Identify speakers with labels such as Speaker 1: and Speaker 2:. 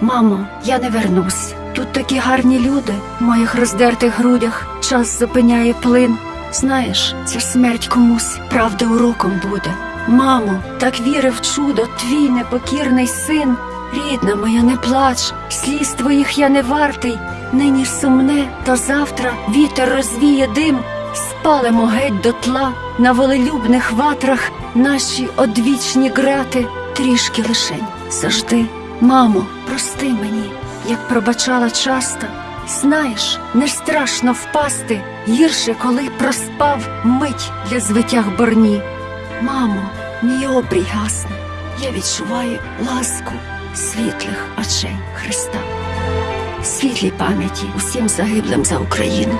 Speaker 1: Мамо, я не вернусь. Тут такі гарні люди в моїх роздертих грудях. Час зупиняє плин. Знаєш, ця смерть комусь правда уроком буде. Мамо, так вірив чудо, твій непокірний син. Рідна моя, не плач, сліз твоїх я не вартий. Нині сумне, то завтра вітер розвіє дим. Спалимо геть до тла на волелюбних ватрах наші одвічні грати, трішки лишень завжди. Мамо, прости мені, як пробачала часто. Знаєш, не страшно впасти, гірше, коли проспав мить для звитяг борні. Мамо, мій обрій гасне, я відчуваю ласку світлих очей Христа. Світлій пам'яті усім загиблим за Україну.